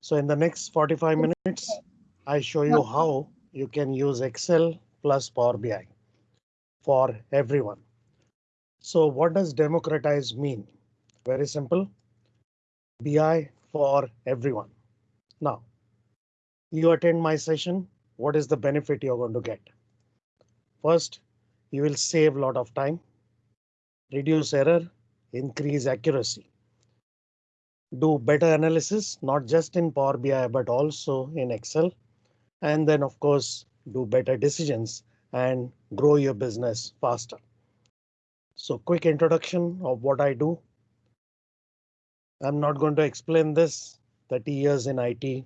So in the next 45 minutes, I show you how you can use Excel plus Power BI for everyone. So what does democratize mean? Very simple. BI for everyone. Now, you attend my session. What is the benefit you're going to get? First, you will save a lot of time, reduce error, increase accuracy. Do better analysis, not just in Power BI, but also in Excel. And then of course, do better decisions and grow your business faster. So quick introduction of what I do. I'm not going to explain this 30 years in IT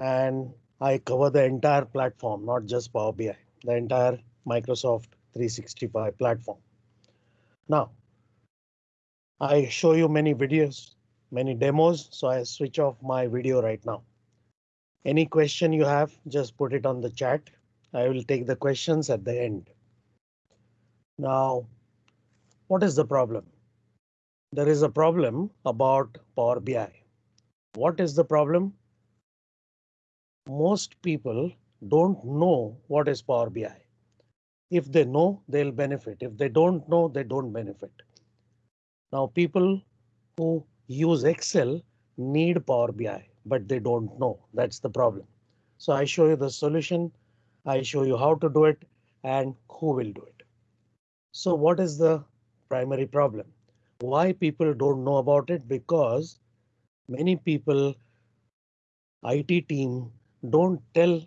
and I cover the entire platform, not just Power BI, the entire Microsoft 365 platform. Now, I show you many videos, many demos, so I switch off my video right now. Any question you have, just put it on the chat. I will take the questions at the end. Now, what is the problem? There is a problem about Power BI. What is the problem? Most people don't know what is Power BI. If they know, they'll benefit. If they don't know, they don't benefit. Now people who use Excel need Power BI, but they don't know. That's the problem. So I show you the solution. I show you how to do it and who will do it. So what is the primary problem? Why people don't know about it? Because many people IT team don't tell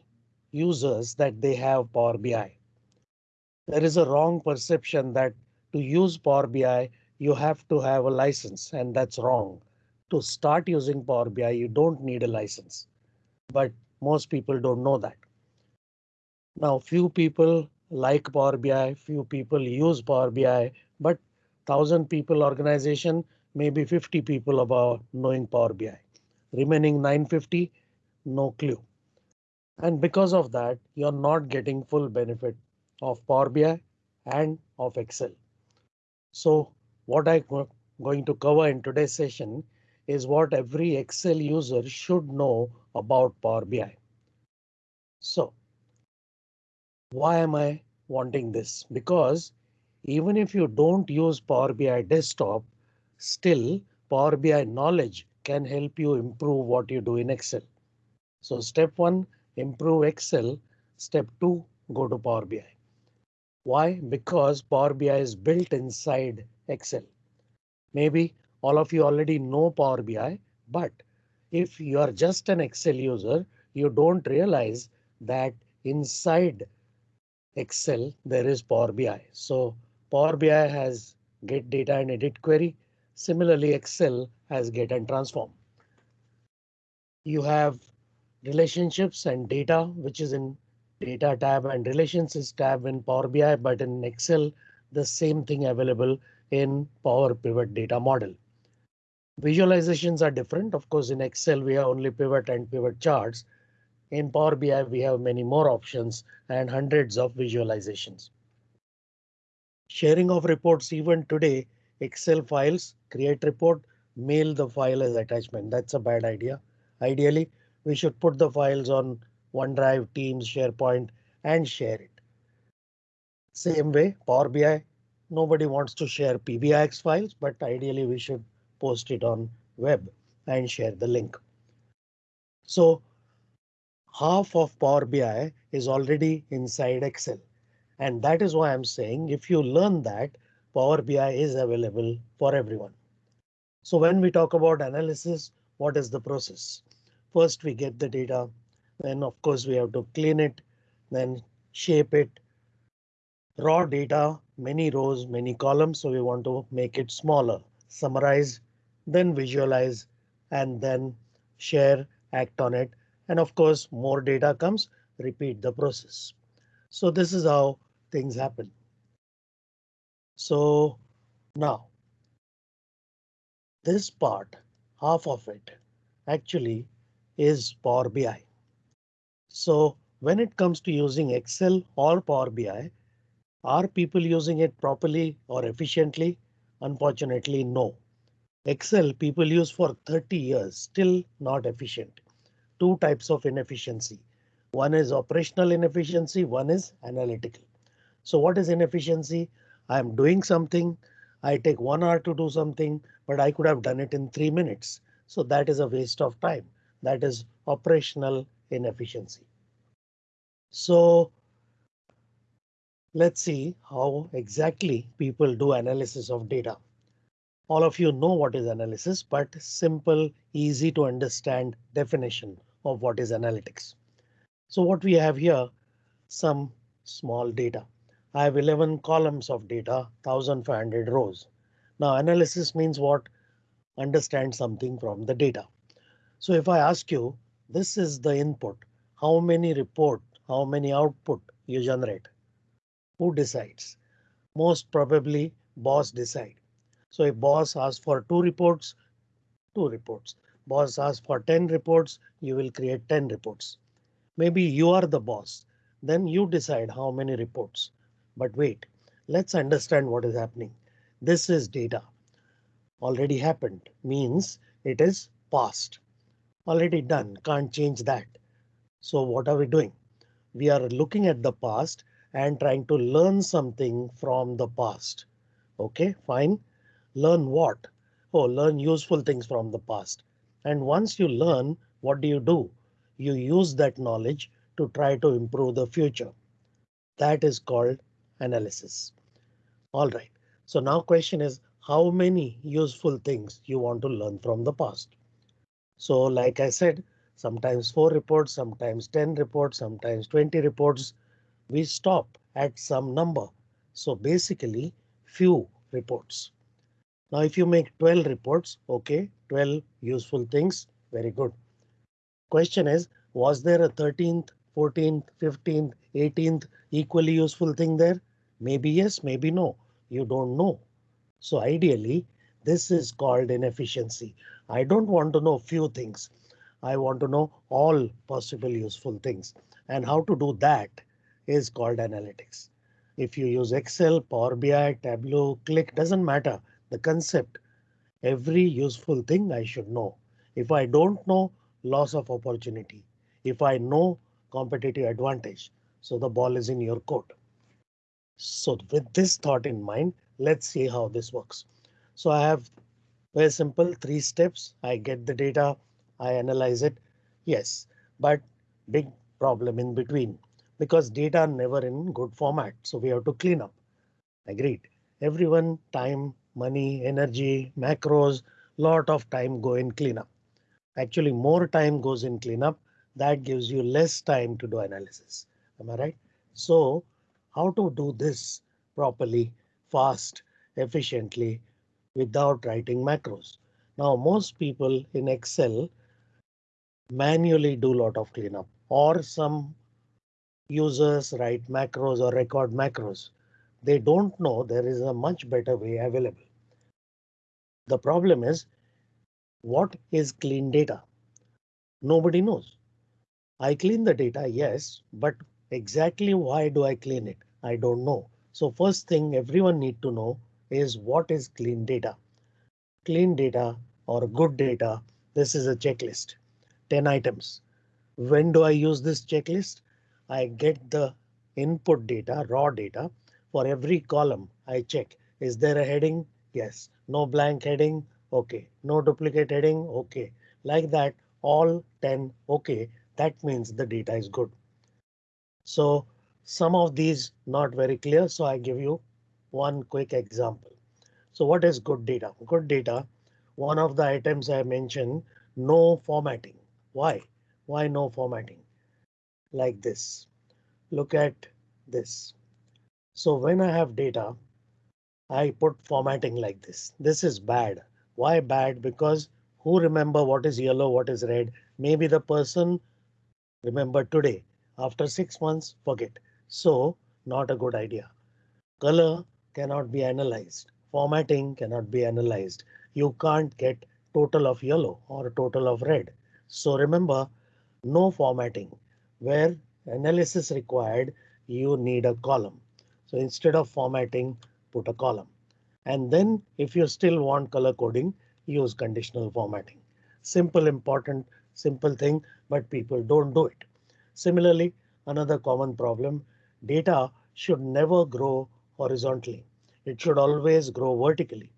users that they have Power BI there is a wrong perception that to use Power BI, you have to have a license and that's wrong. To start using Power BI, you don't need a license, but most people don't know that. Now, few people like Power BI, few people use Power BI, but thousand people organization, maybe 50 people about knowing Power BI. Remaining 950, no clue. And because of that, you're not getting full benefit of Power BI and of Excel. So what I'm going to cover in today's session is what every Excel user should know about Power BI. So why am I wanting this? Because even if you don't use Power BI desktop, still Power BI knowledge can help you improve what you do in Excel. So step one, improve Excel. Step two, go to Power BI. Why? Because Power BI is built inside Excel. Maybe all of you already know Power BI, but if you are just an Excel user, you don't realize that inside Excel there is Power BI. So Power BI has get data and edit query. Similarly, Excel has get and transform. You have relationships and data, which is in data tab and relations is tab in Power BI, but in Excel, the same thing available in Power Pivot data model. Visualizations are different. Of course, in Excel, we have only pivot and pivot charts. In Power BI, we have many more options and hundreds of visualizations. Sharing of reports even today, Excel files, create report, mail the file as attachment. That's a bad idea. Ideally, we should put the files on OneDrive, Teams, SharePoint, and share it. Same way, Power BI, nobody wants to share PBIX files, but ideally we should post it on web and share the link. So half of Power BI is already inside Excel. And that is why I'm saying if you learn that, Power BI is available for everyone. So when we talk about analysis, what is the process? First, we get the data then of course we have to clean it, then shape it. Raw data, many rows, many columns, so we want to make it smaller, summarize, then visualize, and then share, act on it. And of course, more data comes, repeat the process. So this is how things happen. So now this part, half of it actually is Power BI. So when it comes to using Excel or Power BI, are people using it properly or efficiently? Unfortunately, no. Excel people use for 30 years, still not efficient. two types of inefficiency. One is operational inefficiency, one is analytical. So what is inefficiency? I am doing something. I take one hour to do something, but I could have done it in three minutes. So that is a waste of time. That is operational inefficiency. So let's see how exactly people do analysis of data. All of you know what is analysis, but simple, easy to understand definition of what is analytics. So what we have here, some small data. I have 11 columns of data, 1500 rows. Now analysis means what? Understand something from the data. So if I ask you, this is the input, how many report, how many output you generate? Who decides? Most probably boss decide. So if boss asks for two reports, two reports. Boss asks for 10 reports, you will create 10 reports. Maybe you are the boss. Then you decide how many reports. But wait, let's understand what is happening. This is data. Already happened means it is past. Already done, can't change that. So what are we doing? We are looking at the past and trying to learn something from the past. OK, fine. Learn what? Oh, learn useful things from the past. And once you learn, what do you do? You use that knowledge to try to improve the future. That is called analysis. All right. So now question is how many useful things you want to learn from the past? So like I said, sometimes four reports, sometimes 10 reports, sometimes 20 reports. We stop at some number. So basically few reports. Now, if you make 12 reports, OK, 12 useful things. Very good. Question is, was there a 13th, 14th, 15th, 18th equally useful thing there? Maybe yes, maybe no. You don't know. So ideally, this is called inefficiency. I don't want to know few things. I want to know all possible useful things. And how to do that is called analytics. If you use Excel, Power BI, Tableau, Qlik doesn't matter the concept. Every useful thing I should know. If I don't know, loss of opportunity. If I know, competitive advantage. So the ball is in your court. So with this thought in mind, let's see how this works. So I have very simple three steps. I get the data, I analyze it. Yes, but big problem in between because data never in good format. So we have to clean up. Agreed. Everyone time money, energy, macros, lot of time go in cleanup. Actually, more time goes in cleanup. That gives you less time to do analysis. Am I right? So how to do this properly, fast, efficiently without writing macros? Now, most people in Excel manually do a lot of cleanup or some users write macros or record macros. They don't know there is a much better way available. The problem is what is clean data? Nobody knows. I clean the data, yes, but exactly why do I clean it? I don't know. So first thing everyone need to know is what is clean data? Clean data or good data. This is a checklist. 10 items. When do I use this checklist? I get the input data, raw data. For every column I check. Is there a heading? Yes. No blank heading. OK. No duplicate heading. OK. Like that, all 10 OK. That means the data is good. So some of these not very clear. So I give you one quick example. So what is good data? Good data. One of the items I mentioned, no formatting. Why? Why no formatting? Like this. Look at this. So when I have data, I put formatting like this. This is bad. Why bad? Because who remember what is yellow, what is red? Maybe the person remember today. After six months, forget. So not a good idea. Color cannot be analyzed. Formatting cannot be analyzed. You can't get total of yellow or total of red. So remember, no formatting. Where analysis required, you need a column. So instead of formatting, put a column. And then if you still want color coding, use conditional formatting. Simple, important, simple thing, but people don't do it. Similarly, another common problem, data should never grow horizontally. It should always grow vertically.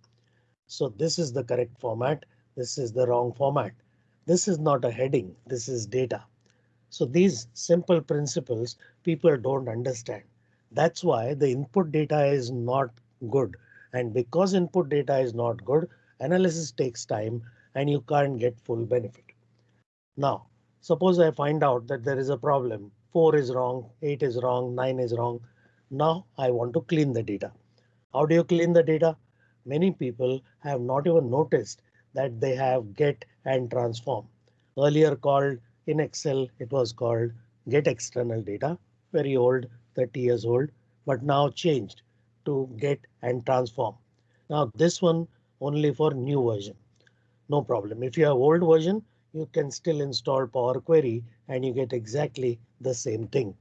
So this is the correct format. This is the wrong format. This is not a heading. This is data. So these simple principles people don't understand. That's why the input data is not good. And because input data is not good, analysis takes time and you can't get full benefit. Now, suppose I find out that there is a problem. 4 is wrong, 8 is wrong, 9 is wrong. Now I want to clean the data. How do you clean the data? Many people have not even noticed that they have get and transform. Earlier called in Excel, it was called get external data, very old, 30 years old, but now changed to get and transform. Now this one only for new version. No problem. If you have old version, you can still install Power Query and you get exactly the same thing.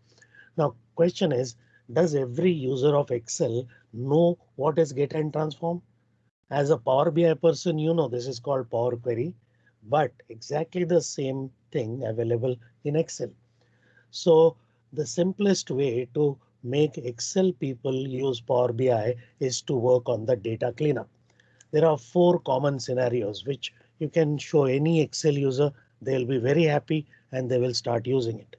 Now question is, does every user of Excel know what is get and transform? As a Power BI person, you know this is called Power Query, but exactly the same thing available in Excel. So the simplest way to make Excel people use Power BI is to work on the data cleanup. There are four common scenarios which you can show any Excel user. They'll be very happy and they will start using it.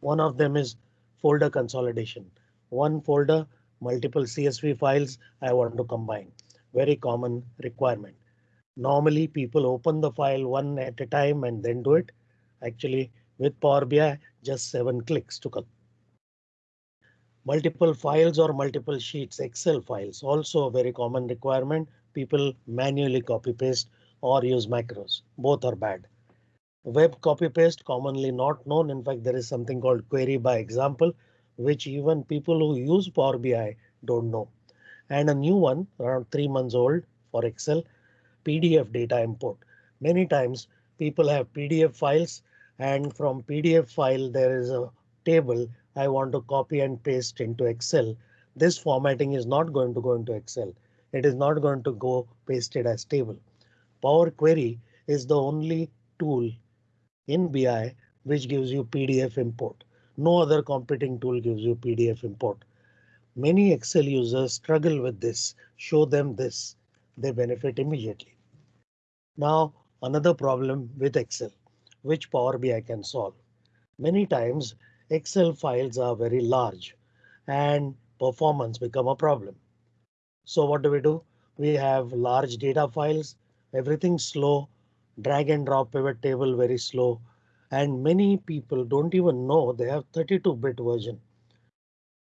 One of them is folder consolidation one folder, multiple CSV files I want to combine. Very common requirement. Normally people open the file one at a time and then do it. Actually with Power BI, just seven clicks to come. Multiple files or multiple sheets, Excel files, also a very common requirement. People manually copy paste or use macros. Both are bad. Web copy paste commonly not known. In fact, there is something called query by example, which even people who use Power BI don't know. And a new one around three months old for Excel PDF data import. Many times people have PDF files and from PDF file there is a table I want to copy and paste into Excel. This formatting is not going to go into Excel. It is not going to go pasted as table. Power Query is the only tool in BI which gives you PDF import. No other competing tool gives you PDF import. Many Excel users struggle with this. Show them this. They benefit immediately. Now another problem with Excel, which Power BI can solve. Many times Excel files are very large and performance become a problem. So what do we do? We have large data files, everything slow, drag and drop pivot table very slow, and many people don't even know they have 32 bit version.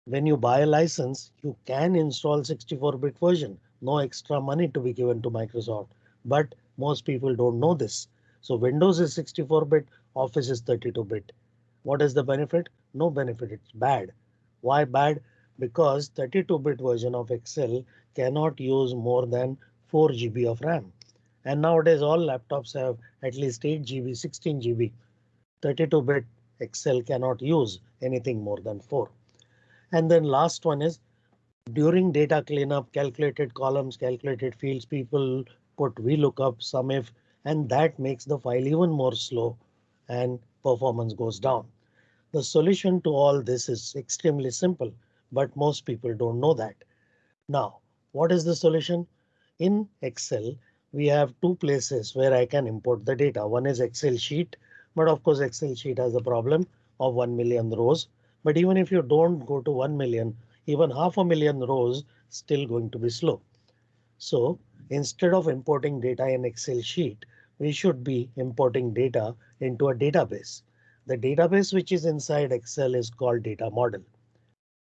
When you buy a license, you can install 64 bit version. No extra money to be given to Microsoft, but most people don't know this. So Windows is 64 bit, Office is 32 bit. What is the benefit? No benefit. It's bad. Why bad? Because 32 bit version of Excel cannot use more than 4 GB of RAM. And nowadays all laptops have at least 8 GB, 16 GB. 32 bit Excel cannot use anything more than 4. And then last one is during data cleanup, calculated columns, calculated fields, people put VLOOKUP, SUMIF, and that makes the file even more slow and performance goes down. The solution to all this is extremely simple, but most people don't know that. Now, what is the solution? In Excel, we have two places where I can import the data. One is Excel sheet but of course, Excel sheet has a problem of 1 million rows. But even if you don't go to 1 million, even half a million rows still going to be slow. So instead of importing data in Excel sheet, we should be importing data into a database. The database which is inside Excel is called data model.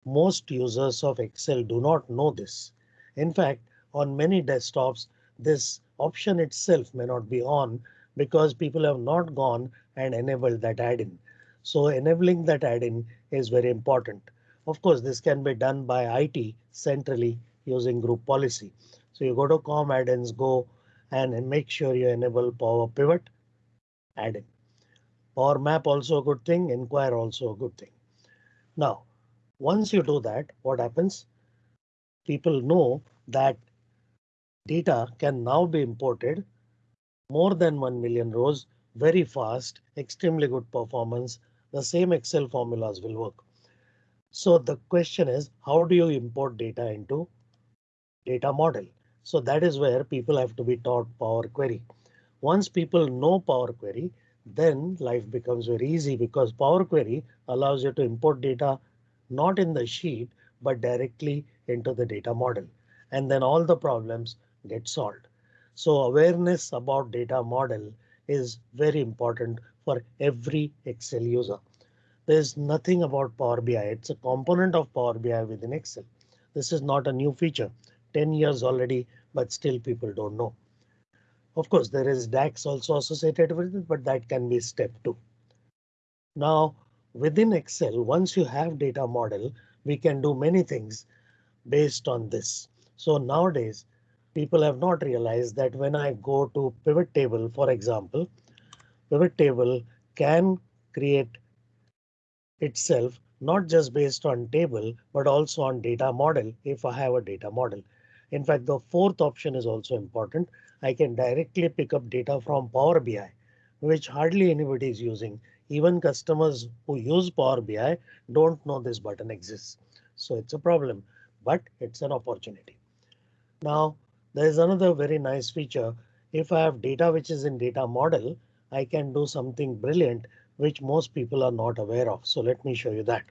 Most users of Excel do not know this. In fact, on many desktops, this option itself may not be on because people have not gone and enable that add-in. So enabling that add-in is very important. Of course, this can be done by IT centrally using group policy. So you go to com add-ins, go and make sure you enable Power Pivot add-in. Power Map also a good thing, Inquire also a good thing. Now, once you do that, what happens? People know that data can now be imported more than 1 million rows very fast, extremely good performance, the same Excel formulas will work. So the question is, how do you import data into data model? So that is where people have to be taught Power Query. Once people know Power Query, then life becomes very easy because Power Query allows you to import data not in the sheet, but directly into the data model. And then all the problems get solved. So awareness about data model is very important for every Excel user. There's nothing about Power BI. It's a component of Power BI within Excel. This is not a new feature. 10 years already, but still people don't know. Of course, there is DAX also associated with it, but that can be step two. Now, within Excel, once you have data model, we can do many things based on this. So nowadays, people have not realized that when I go to pivot table, for example, pivot table can create itself not just based on table, but also on data model if I have a data model. In fact, the fourth option is also important. I can directly pick up data from Power BI, which hardly anybody is using. Even customers who use Power BI don't know this button exists. So it's a problem, but it's an opportunity. Now, there is another very nice feature. If I have data which is in data model, I can do something brilliant which most people are not aware of. So let me show you that.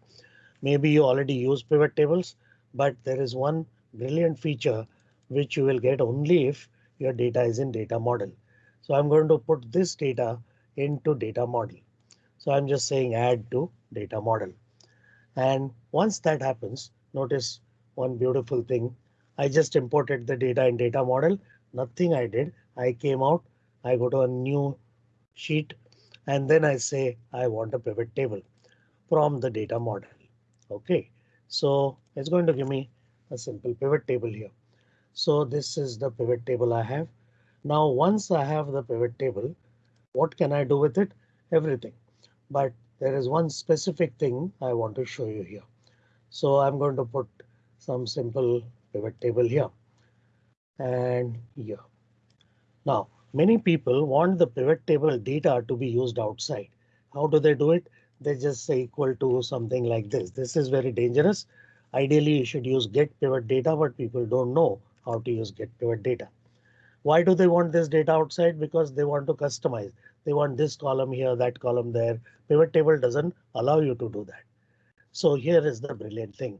Maybe you already use pivot tables, but there is one brilliant feature which you will get only if your data is in data model. So I'm going to put this data into data model. So I'm just saying add to data model. And once that happens, notice one beautiful thing. I just imported the data in data model. Nothing I did. I came out. I go to a new sheet and then I say I want a pivot table from the data model. OK, so it's going to give me a simple pivot table here. So this is the pivot table I have. Now once I have the pivot table, what can I do with it? Everything. But there is one specific thing I want to show you here. So I'm going to put some simple pivot table here and here. Now many people want the pivot table data to be used outside. How do they do it? They just say equal to something like this. This is very dangerous. Ideally, you should use get pivot data, but people don't know how to use get pivot data. Why do they want this data outside? Because they want to customize. They want this column here, that column there. Pivot table doesn't allow you to do that. So here is the brilliant thing.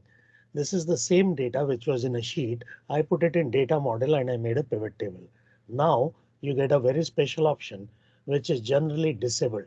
This is the same data which was in a sheet. I put it in data model and I made a pivot table. Now you get a very special option which is generally disabled.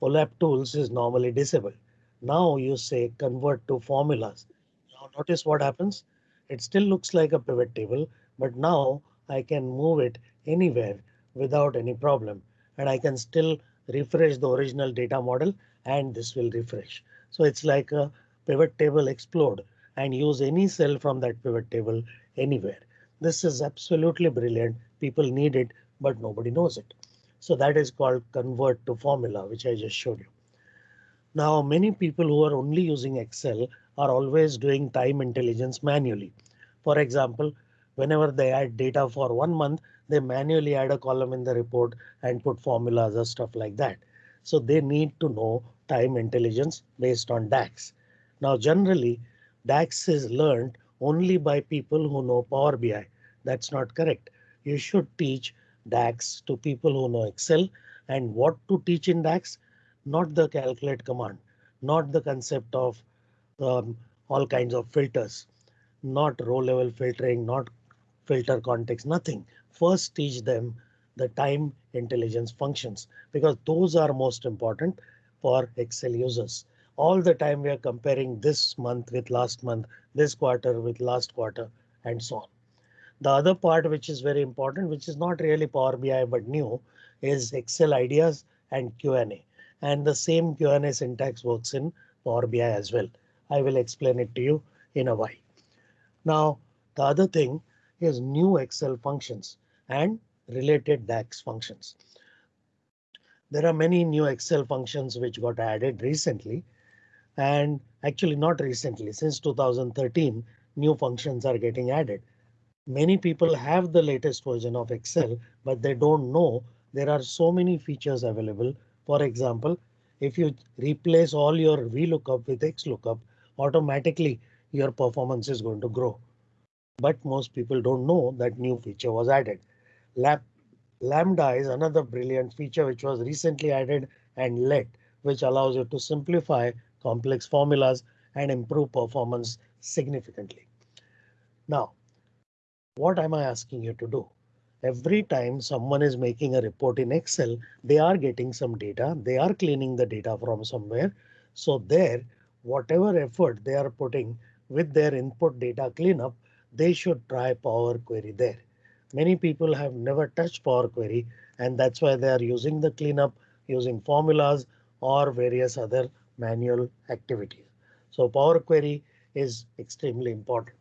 OLAP tools is normally disabled. Now you say convert to formulas. Now notice what happens. It still looks like a pivot table, but now I can move it anywhere without any problem and I can still refresh the original data model and this will refresh. So it's like a pivot table explode and use any cell from that pivot table anywhere. This is absolutely brilliant. People need it, but nobody knows it. So that is called convert to formula, which I just showed you. Now, many people who are only using Excel are always doing time intelligence manually. For example, whenever they add data for one month, they manually add a column in the report and put formulas or stuff like that. So they need to know time intelligence based on DAX. Now, generally, DAX is learned only by people who know Power BI. That's not correct. You should teach DAX to people who know Excel and what to teach in DAX, not the calculate command, not the concept of um, all kinds of filters, not row level filtering, not filter context, nothing. First teach them the time intelligence functions because those are most important for Excel users. All the time we are comparing this month with last month, this quarter with last quarter and so on. The other part which is very important, which is not really Power BI but new, is Excel ideas and Q&A. And the same Q&A syntax works in Power BI as well. I will explain it to you in a while. Now, the other thing is new Excel functions and related DAX functions. There are many new Excel functions which got added recently and actually not recently since 2013 new functions are getting added. Many people have the latest version of Excel, but they don't know there are so many features available. For example, if you replace all your VLOOKUP with XLOOKUP, automatically your performance is going to grow. But most people don't know that new feature was added. Lab Lambda is another brilliant feature which was recently added and let which allows you to simplify complex formulas and improve performance significantly. Now, what am I asking you to do? Every time someone is making a report in Excel, they are getting some data, they are cleaning the data from somewhere. So there, whatever effort they are putting with their input data cleanup, they should try Power Query there. Many people have never touched Power Query and that's why they are using the cleanup using formulas or various other manual activities. So Power Query is extremely important.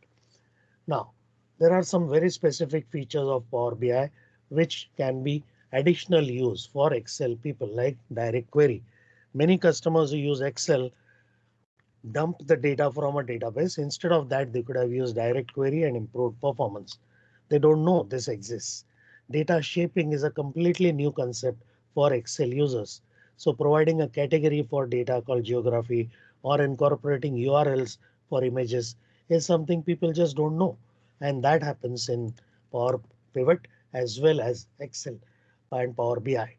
Now, there are some very specific features of Power BI which can be additional use for Excel people like direct query. Many customers who use Excel dump the data from a database. Instead of that, they could have used direct query and improved performance. They don't know this exists. Data shaping is a completely new concept for Excel users. So providing a category for data called geography or incorporating URLs for images is something people just don't know. And that happens in Power Pivot as well as Excel and Power BI.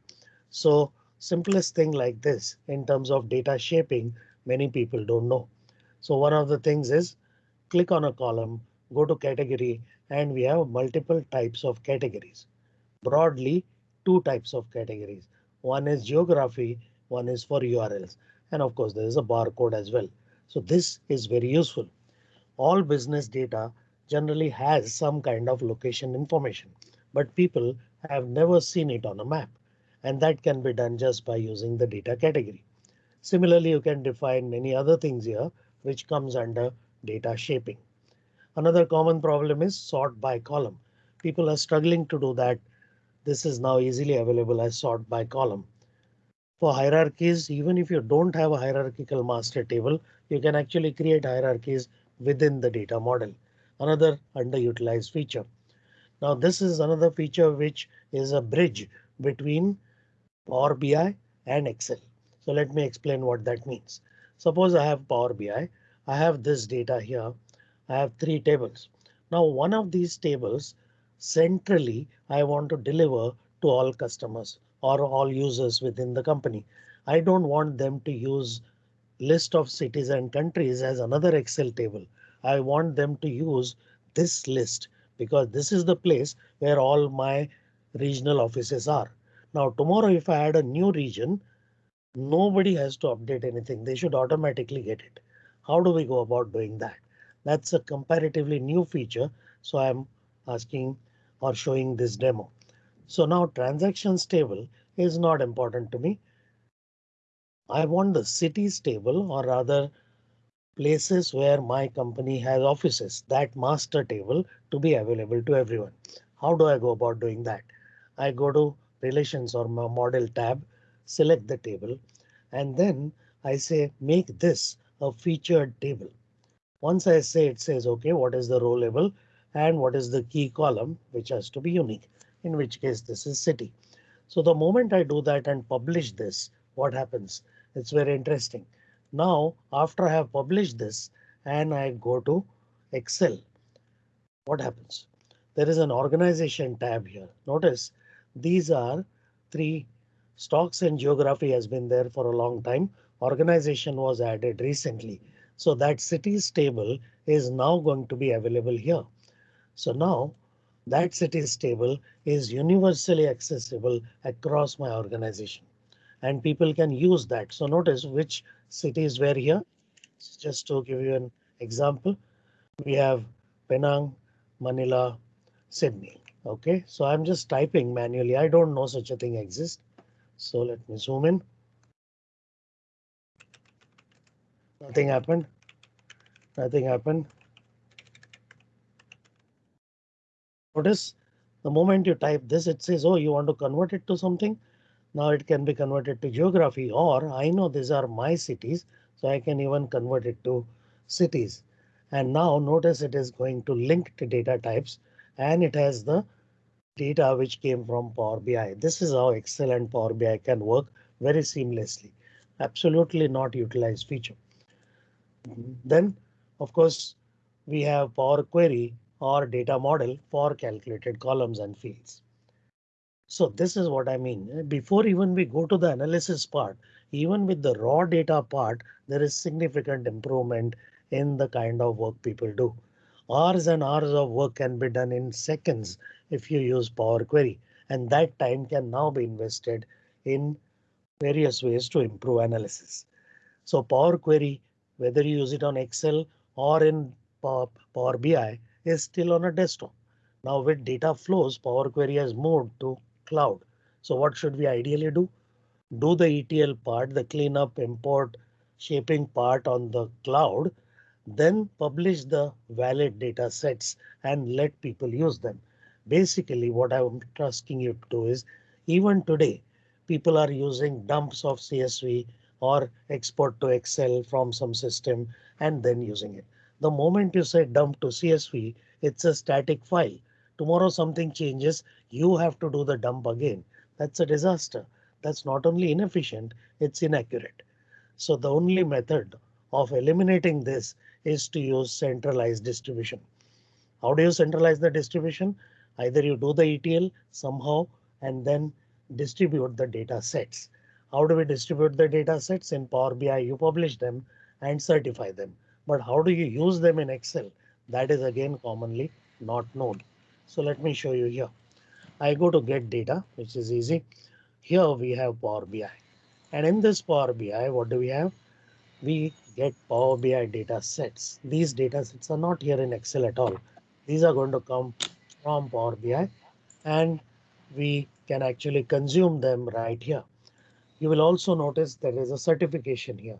So simplest thing like this in terms of data shaping, many people don't know. So one of the things is click on a column, go to category, and we have multiple types of categories. Broadly, two types of categories. One is geography, one is for URLs. And of course, there is a barcode as well. So this is very useful. All business data generally has some kind of location information, but people have never seen it on a map. And that can be done just by using the data category. Similarly, you can define many other things here, which comes under data shaping. Another common problem is sort by column. People are struggling to do that this is now easily available as sort by column. For hierarchies, even if you don't have a hierarchical master table, you can actually create hierarchies within the data model. Another underutilized feature. Now this is another feature which is a bridge between Power BI and Excel. So let me explain what that means. Suppose I have Power BI. I have this data here. I have three tables. Now one of these tables centrally I want to deliver to all customers or all users within the company. I don't want them to use list of cities and countries as another Excel table. I want them to use this list because this is the place where all my regional offices are. Now tomorrow if I add a new region, nobody has to update anything. They should automatically get it. How do we go about doing that? That's a comparatively new feature. So I'm asking or showing this demo. So now transactions table is not important to me. I want the cities table or rather places where my company has offices, that master table to be available to everyone. How do I go about doing that? I go to relations or my model tab, select the table, and then I say make this a featured table. Once I say it says OK, what is the row level? And what is the key column which has to be unique, in which case this is city. So the moment I do that and publish this, what happens? It's very interesting. Now, after I have published this and I go to Excel, what happens? There is an organization tab here. Notice these are three stocks and geography has been there for a long time. Organization was added recently. So that cities table is now going to be available here. So now that cities table is universally accessible across my organization and people can use that. So notice which cities were here. Just to give you an example, we have Penang, Manila, Sydney. OK, so I'm just typing manually. I don't know such a thing exists. So let me zoom in. Nothing happened. Nothing happened. Notice the moment you type this, it says, oh, you want to convert it to something. Now it can be converted to geography or I know these are my cities, so I can even convert it to cities. And now notice it is going to link to data types and it has the data which came from Power BI. This is how Excel and Power BI can work very seamlessly. Absolutely not utilized feature. Then, of course, we have Power Query or data model for calculated columns and fields. So this is what I mean. Before even we go to the analysis part, even with the raw data part, there is significant improvement in the kind of work people do. Hours and hours of work can be done in seconds if you use Power Query, and that time can now be invested in various ways to improve analysis. So Power Query, whether you use it on Excel or in Power BI, is still on a desktop. Now with data flows, Power Query has moved to cloud. So what should we ideally do? Do the ETL part, the cleanup, import, shaping part on the cloud, then publish the valid data sets and let people use them. Basically, what I'm asking you to do is even today, people are using dumps of CSV or export to Excel from some system and then using it. The moment you say dump to CSV, it's a static file. Tomorrow something changes, you have to do the dump again. That's a disaster. That's not only inefficient, it's inaccurate. So the only method of eliminating this is to use centralized distribution. How do you centralize the distribution? Either you do the ETL somehow and then distribute the data sets. How do we distribute the data sets in Power BI? You publish them and certify them. But how do you use them in Excel? That is again commonly not known. So let me show you here. I go to get data, which is easy. Here we have Power BI. And in this Power BI, what do we have? We get Power BI data sets. These data sets are not here in Excel at all. These are going to come from Power BI and we can actually consume them right here. You will also notice there is a certification here.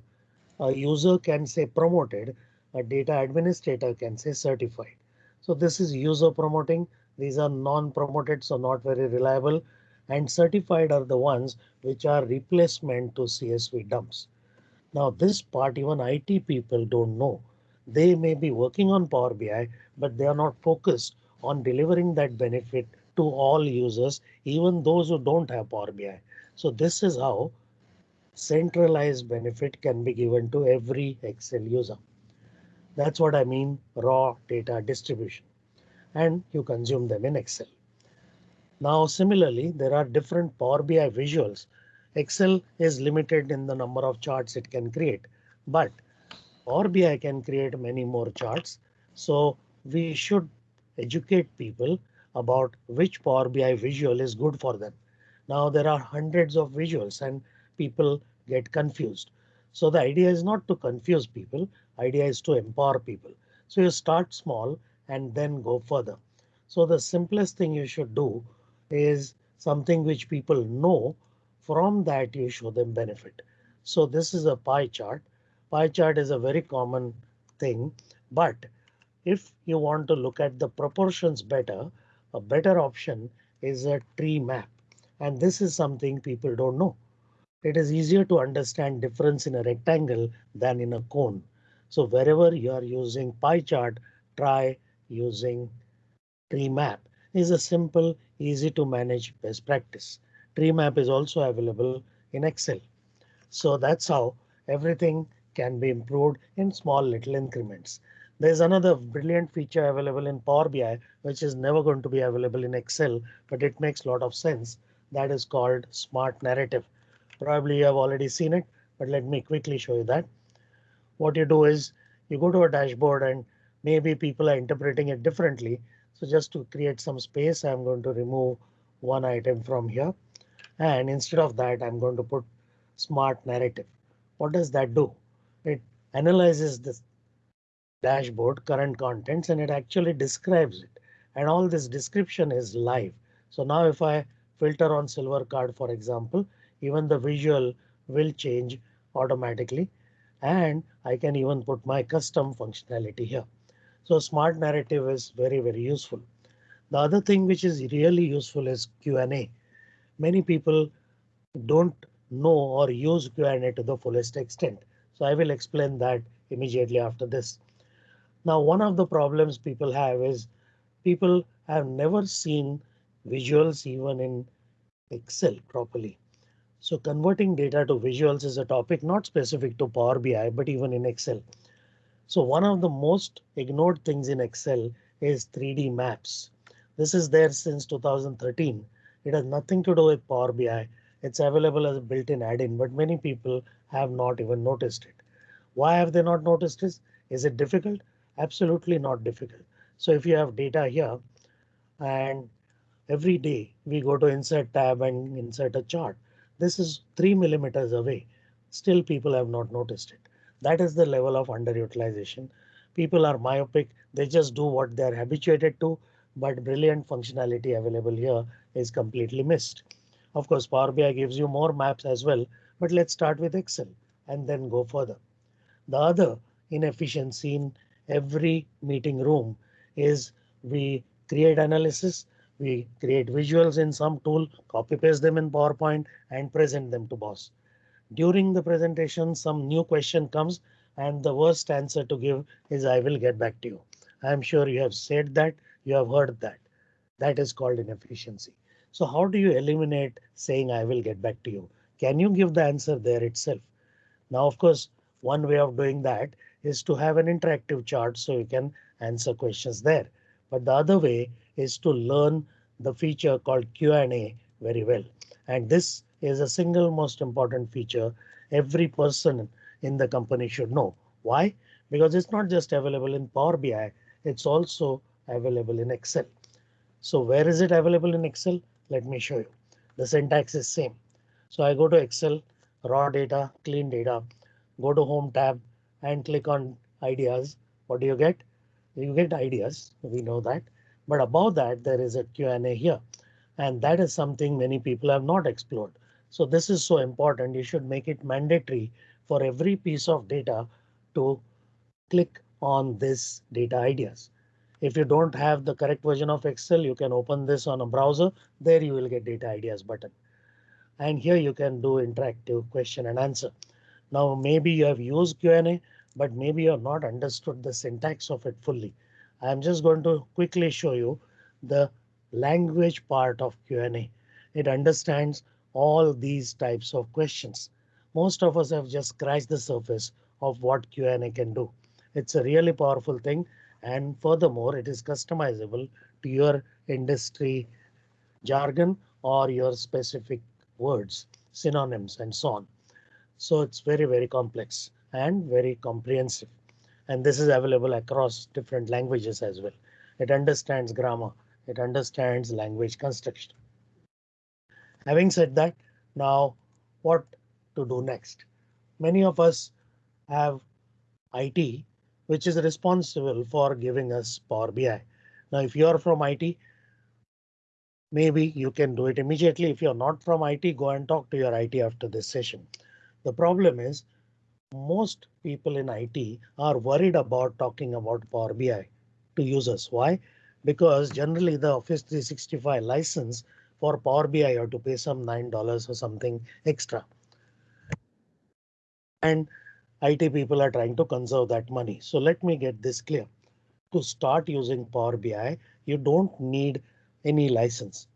A user can say promoted, a data administrator can say certified. So this is user promoting. These are non-promoted, so not very reliable. And certified are the ones which are replacement to CSV dumps. Now this part even IT people don't know. They may be working on Power BI, but they are not focused on delivering that benefit to all users, even those who don't have Power BI. So this is how centralized benefit can be given to every Excel user. That's what I mean raw data distribution and you consume them in Excel. Now similarly, there are different Power BI visuals Excel is limited in the number of charts it can create, but Power BI can create many more charts. So we should educate people about which Power BI visual is good for them. Now there are hundreds of visuals and people get confused. So the idea is not to confuse people. Idea is to empower people. So you start small and then go further. So the simplest thing you should do is something which people know from that you show them benefit. So this is a pie chart. Pie chart is a very common thing, but if you want to look at the proportions better, a better option is a tree map. And this is something people don't know. It is easier to understand difference in a rectangle than in a cone. So wherever you are using pie chart, try using tree map is a simple, easy to manage best practice tree map is also available in Excel. So that's how everything can be improved in small little increments. There's another brilliant feature available in Power BI, which is never going to be available in Excel, but it makes a lot of sense. That is called smart narrative. Probably you have already seen it, but let me quickly show you that. What you do is you go to a dashboard and maybe people are interpreting it differently. So just to create some space, I'm going to remove one item from here. And instead of that, I'm going to put smart narrative. What does that do? It analyzes this dashboard current contents and it actually describes it. And all this description is live. So now if I filter on silver card, for example, even the visual will change automatically. And I can even put my custom functionality here. So smart narrative is very, very useful. The other thing which is really useful is Q&A many people don't know or use Q&A to the fullest extent. So I will explain that immediately after this. Now, one of the problems people have is people have never seen visuals even in Excel properly. So converting data to visuals is a topic not specific to Power BI, but even in Excel. So one of the most ignored things in Excel is 3D maps. This is there since 2013. It has nothing to do with Power BI. It's available as a built-in add-in, but many people have not even noticed it. Why have they not noticed this? Is it difficult? Absolutely not difficult. So if you have data here and every day we go to insert tab and insert a chart, this is three millimeters away. Still people have not noticed it. That is the level of underutilization. People are myopic. They just do what they're habituated to, but brilliant functionality available here is completely missed. Of course, Power BI gives you more maps as well, but let's start with Excel and then go further. The other inefficiency in every meeting room is we create analysis we create visuals in some tool, copy paste them in PowerPoint and present them to boss. During the presentation, some new question comes and the worst answer to give is I will get back to you. I'm sure you have said that you have heard that. That is called inefficiency. So how do you eliminate saying I will get back to you? Can you give the answer there itself? Now, of course, one way of doing that is to have an interactive chart so you can answer questions there. But the other way is to learn the feature called Q&A very well. And this is a single most important feature every person in the company should know. Why? Because it's not just available in Power BI, it's also available in Excel. So where is it available in Excel? Let me show you. The syntax is same. So I go to Excel, raw data, clean data, go to home tab and click on ideas. What do you get? You get ideas. We know that. But above that, there is a Q&A here. And that is something many people have not explored. So this is so important. You should make it mandatory for every piece of data to click on this data ideas. If you don't have the correct version of Excel, you can open this on a browser. There you will get data ideas button. And here you can do interactive question and answer. Now maybe you have used Q&A, but maybe you have not understood the syntax of it fully. I'm just going to quickly show you the language part of Q&A. It understands all these types of questions. Most of us have just scratched the surface of what Q&A can do. It's a really powerful thing. And furthermore, it is customizable to your industry jargon or your specific words, synonyms and so on. So it's very, very complex and very comprehensive and this is available across different languages as well. It understands grammar. It understands language construction. Having said that, now what to do next? Many of us have IT, which is responsible for giving us Power BI. Now, if you're from IT, maybe you can do it immediately. If you're not from IT, go and talk to your IT after this session. The problem is most people in IT are worried about talking about Power BI to users. Why? Because generally the Office 365 license for Power BI you have to pay some $9 or something extra. And IT people are trying to conserve that money. So let me get this clear. To start using Power BI, you don't need any license.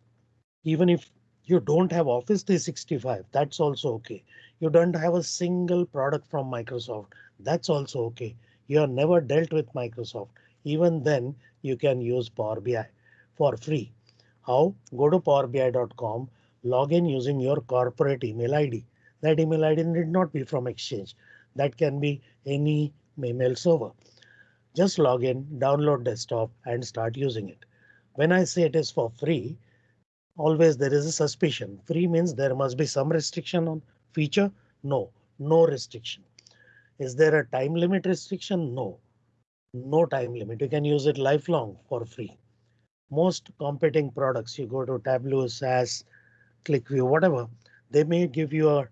Even if you don't have Office 365, that's also OK. You don't have a single product from Microsoft, that's also OK. You have never dealt with Microsoft. Even then, you can use Power BI for free. How? Go to powerbi.com, log in using your corporate email ID. That email ID need not be from Exchange. That can be any email server. Just log in, download desktop and start using it. When I say it is for free, always there is a suspicion. Free means there must be some restriction on feature. No, no restriction. Is there a time limit restriction? No, no time limit. You can use it lifelong for free. Most competing products, you go to Tableau, SAS, QlikView, whatever, they may give you a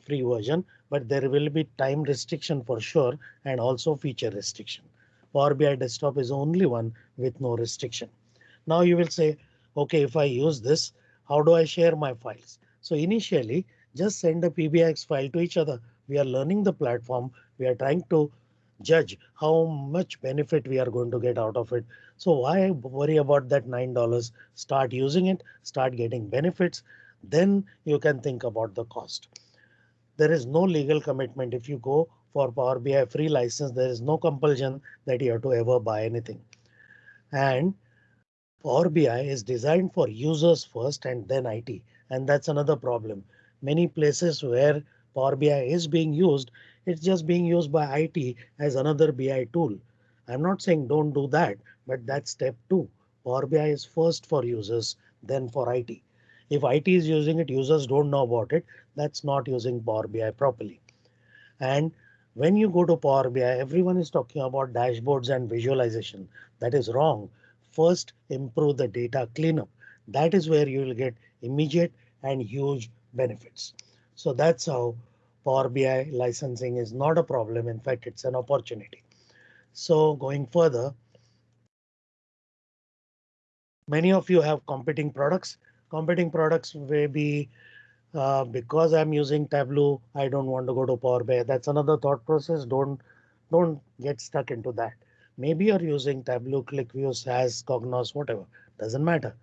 free version, but there will be time restriction for sure and also feature restriction. Power BI desktop is only one with no restriction. Now you will say, OK, if I use this, how do I share my files? So initially, just send a PBIX file to each other. We are learning the platform. We are trying to judge how much benefit we are going to get out of it. So why worry about that $9? Start using it, start getting benefits. Then you can think about the cost. There is no legal commitment. If you go for Power BI free license, there is no compulsion that you have to ever buy anything. And Power BI is designed for users first and then IT. And that's another problem. Many places where Power BI is being used, it's just being used by IT as another BI tool. I'm not saying don't do that, but that's step two. Power BI is first for users, then for IT. If IT is using it, users don't know about it. That's not using Power BI properly. And when you go to Power BI, everyone is talking about dashboards and visualization. That is wrong first improve the data cleanup. That is where you will get immediate and huge benefits. So that's how Power BI licensing is not a problem. In fact, it's an opportunity. So going further, many of you have competing products. Competing products may be uh, because I'm using Tableau, I don't want to go to Power BI. That's another thought process. Don't don't get stuck into that. Maybe you're using Tableau, QlikView, SAS, Cognos, whatever. Doesn't matter.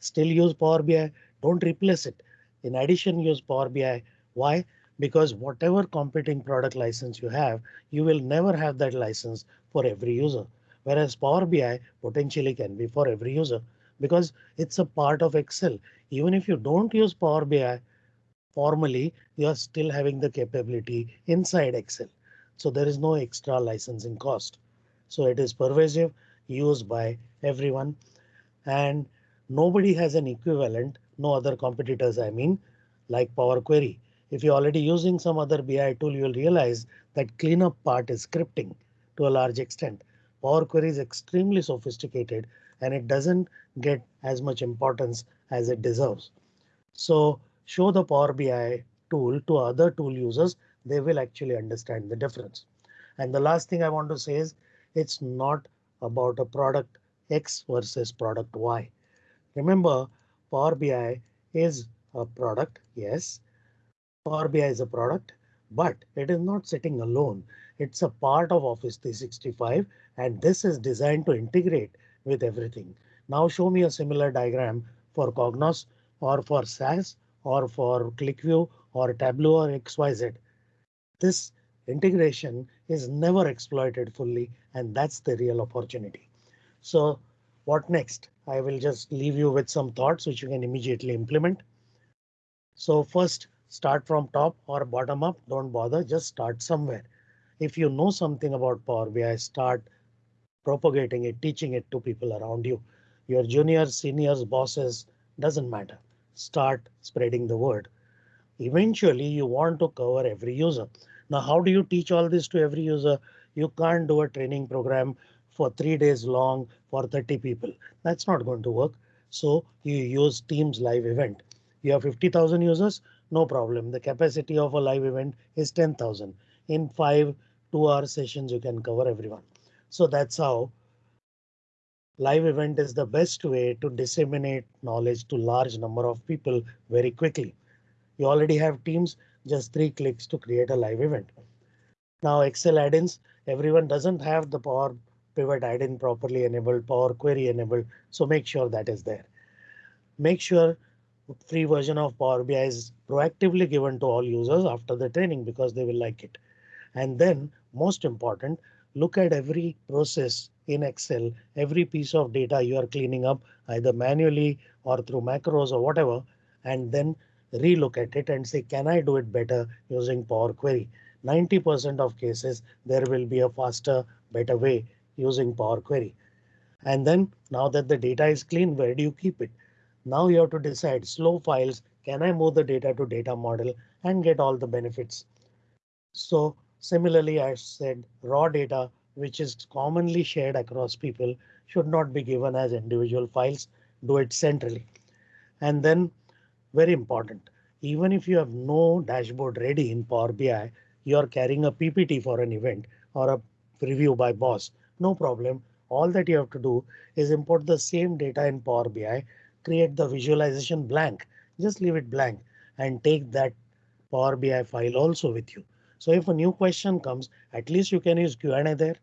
Still use Power BI. Don't replace it. In addition, use Power BI. Why? Because whatever competing product license you have, you will never have that license for every user. Whereas Power BI potentially can be for every user because it's a part of Excel. Even if you don't use Power BI formally, you are still having the capability inside Excel. So there is no extra licensing cost. So it is pervasive, used by everyone, and nobody has an equivalent, no other competitors, I mean, like Power Query. If you're already using some other BI tool, you'll realize that cleanup part is scripting to a large extent. Power Query is extremely sophisticated and it doesn't get as much importance as it deserves. So show the Power BI tool to other tool users, they will actually understand the difference. And the last thing I want to say is it's not about a product X versus product Y. Remember, Power BI is a product. Yes, Power BI is a product, but it is not sitting alone. It's a part of Office 365 and this is designed to integrate with everything. Now show me a similar diagram for Cognos or for SAS or for QlikView or Tableau or XYZ. This integration is never exploited fully and that's the real opportunity. So what next? I will just leave you with some thoughts which you can immediately implement. So first start from top or bottom up. Don't bother, just start somewhere. If you know something about Power BI, start propagating it, teaching it to people around you. Your juniors, seniors, bosses, doesn't matter. Start spreading the word. Eventually, you want to cover every user. Now, how do you teach all this to every user? You can't do a training program for three days long for 30 people. That's not going to work. So you use Teams live event. You have 50,000 users, no problem. The capacity of a live event is 10,000. In five two hour sessions, you can cover everyone. So that's how live event is the best way to disseminate knowledge to large number of people very quickly. You already have teams, just three clicks to create a live event. Now Excel add-ins, everyone doesn't have the Power Pivot add-in properly enabled, Power Query enabled, so make sure that is there. Make sure free version of Power BI is proactively given to all users after the training because they will like it. And then most important, look at every process in Excel, every piece of data you are cleaning up either manually or through macros or whatever, and then relook at it and say, can I do it better using Power Query? 90% of cases, there will be a faster, better way using Power Query. And then now that the data is clean, where do you keep it? Now you have to decide slow files. Can I move the data to data model and get all the benefits? So similarly, I said raw data, which is commonly shared across people, should not be given as individual files. Do it centrally. And then very important. Even if you have no dashboard ready in Power BI, you are carrying a PPT for an event or a review by boss. No problem. All that you have to do is import the same data in Power BI, create the visualization blank, just leave it blank and take that Power BI file also with you. So if a new question comes, at least you can use Q&A there.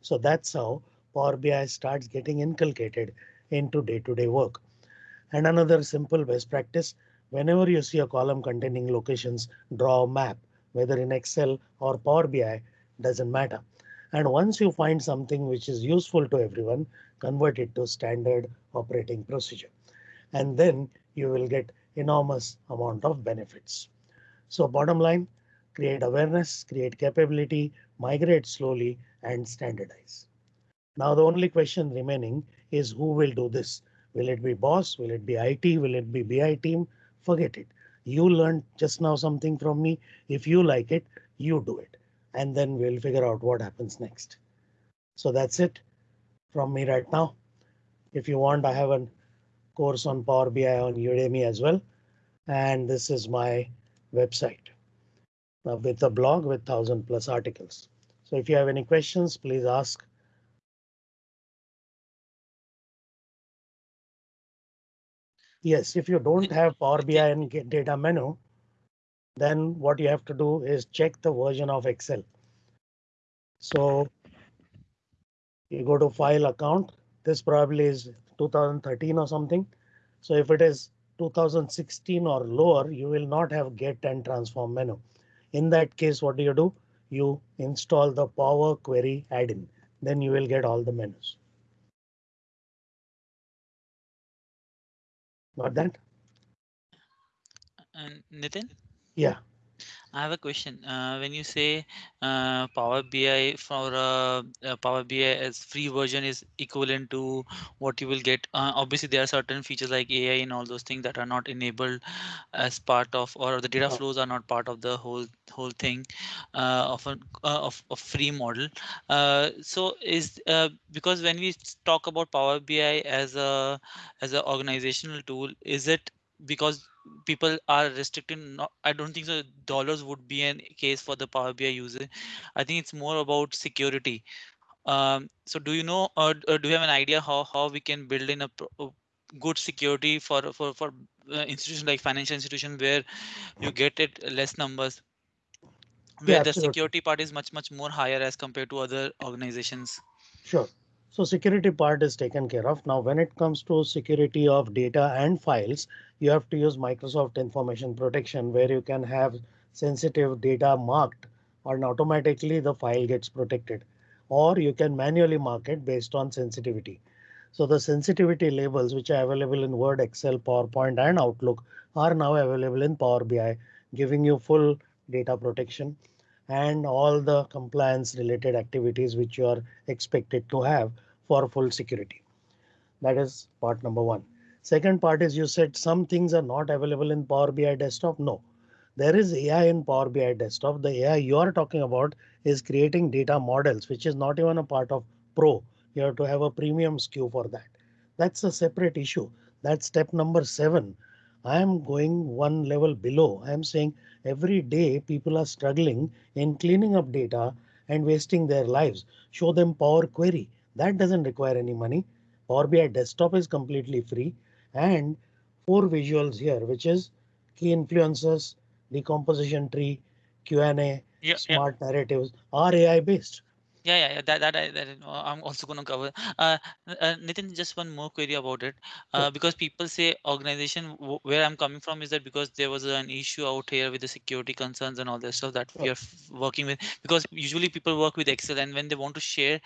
So that's how Power BI starts getting inculcated into day-to-day -day work. And another simple best practice, whenever you see a column containing locations, draw a map, whether in Excel or Power BI, doesn't matter. And once you find something which is useful to everyone, convert it to standard operating procedure. And then you will get enormous amount of benefits. So bottom line, create awareness, create capability, migrate slowly and standardize. Now the only question remaining is who will do this? Will it be boss? Will it be IT? Will it be BI team? Forget it. You learned just now something from me. If you like it, you do it. And then we'll figure out what happens next. So that's it from me right now. If you want, I have a course on Power BI on Udemy as well. And this is my website with a blog with thousand plus articles. So if you have any questions, please ask. Yes, if you don't have Power BI and get data menu, then what you have to do is check the version of Excel. So you go to file account. This probably is 2013 or something. So if it is 2016 or lower, you will not have get and transform menu. In that case, what do you do? You install the Power Query add-in. Then you will get all the menus. Got that? And Nitin? Yeah. I have a question. Uh, when you say uh, Power BI for uh, uh Power BI as free version is equivalent to what you will get, uh, obviously there are certain features like AI and all those things that are not enabled as part of, or the data flows are not part of the whole whole thing uh, of a of a free model. so is because when we talk about Power BI as a as an organizational tool, is it because people are restricted not, i don't think so dollars would be a case for the power bi user. I think it's more about security. Um, so do you know or, or, do you have an idea how how we can build in a, a good security for for for uh, institutions like financial institutions where you get it less numbers? Where yeah, the security part is much much more higher as compared to other organizations. Sure. So security part is taken care of. Now, when it comes to security of data and files, you have to use Microsoft Information Protection where you can have sensitive data marked and automatically the file gets protected. Or you can manually mark it based on sensitivity. So the sensitivity labels which are available in Word, Excel, PowerPoint and Outlook are now available in Power BI, giving you full data protection and all the compliance related activities which you are expected to have for full security. That is part number one. Second part is you said some things are not available in Power BI desktop. No, there is AI in Power BI desktop. The AI you are talking about is creating data models, which is not even a part of Pro. You have to have a premium SKU for that. That's a separate issue. That's step number seven. I am going one level below. I am saying every day people are struggling in cleaning up data and wasting their lives. Show them Power Query. That doesn't require any money. Power BI desktop is completely free and four visuals here, which is key influencers, decomposition tree, Q&A, yeah, smart yeah. narratives are AI based. Yeah, yeah, yeah, that that, I, that I'm also going to cover. Uh, uh, Nitin, just one more query about it, uh, sure. because people say organization where I'm coming from is that because there was an issue out here with the security concerns and all that stuff that sure. we are working with. Because usually people work with Excel, and when they want to share,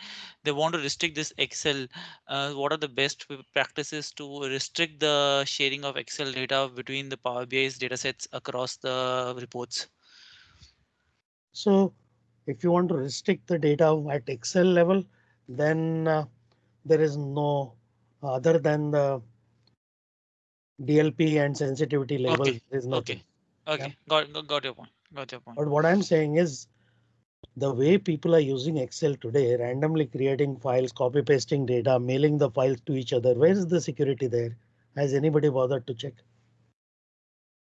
they want to restrict this Excel. Uh, what are the best practices to restrict the sharing of Excel data between the Power BI's data sets across the reports? So if you want to restrict the data at Excel level, then uh, there is no other than the DLP and sensitivity level. Okay. Is nothing. Okay. Okay. Yeah? Got, got your point. Got your point. But what I'm saying is the way people are using Excel today, randomly creating files, copy pasting data, mailing the files to each other. Where is the security there? Has anybody bothered to check?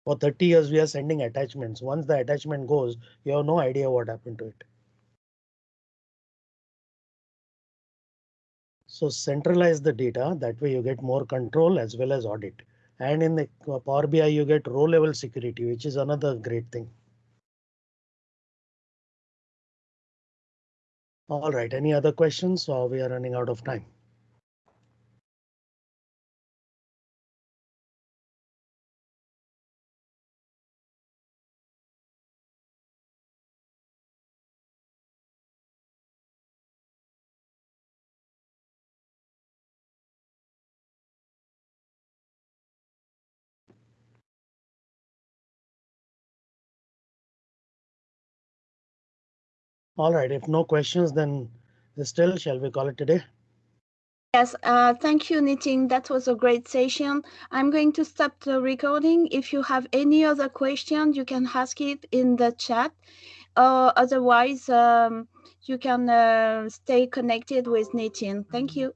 For 30 years, we are sending attachments. Once the attachment goes, you have no idea what happened to it. So centralize the data. That way you get more control as well as audit. And in the Power BI, you get row level security, which is another great thing. All right, any other questions or we are running out of time? All right, if no questions, then still, shall we call it today? Yes, uh, thank you, Nitin. That was a great session. I'm going to stop the recording. If you have any other question, you can ask it in the chat. Uh, otherwise, um, you can uh, stay connected with Nitin. Thank you.